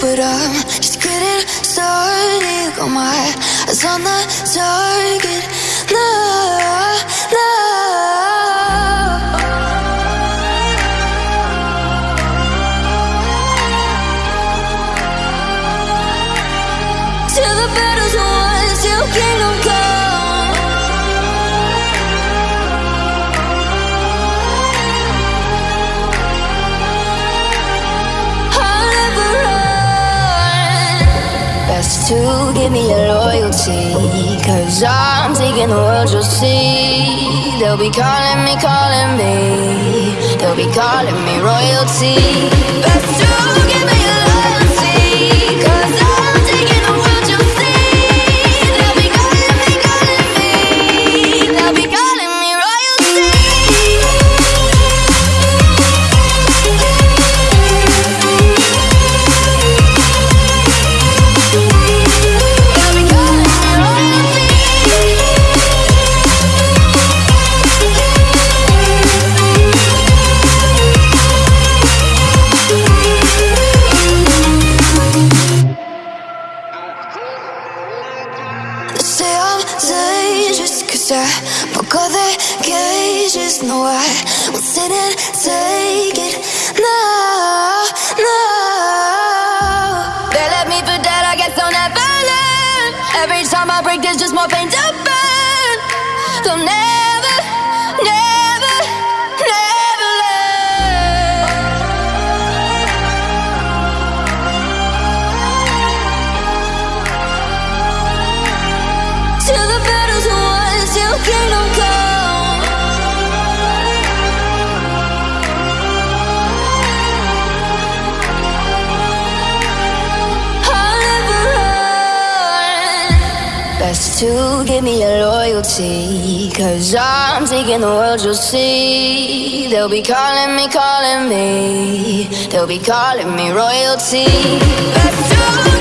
but I'm just getting started. Got oh my eyes on the target. To give me your loyalty. Cause I'm taking the world, you'll see. They'll be calling me, calling me. They'll be calling me royalty. I broke all the cages No, I won't sit and take it No, no They left me for dead, I guess I'll never learn. Every time I break, there's just more pain to burn. They'll never, never Best to give me your loyalty. Cause I'm taking the world, you'll see. They'll be calling me, calling me. They'll be calling me royalty. Best to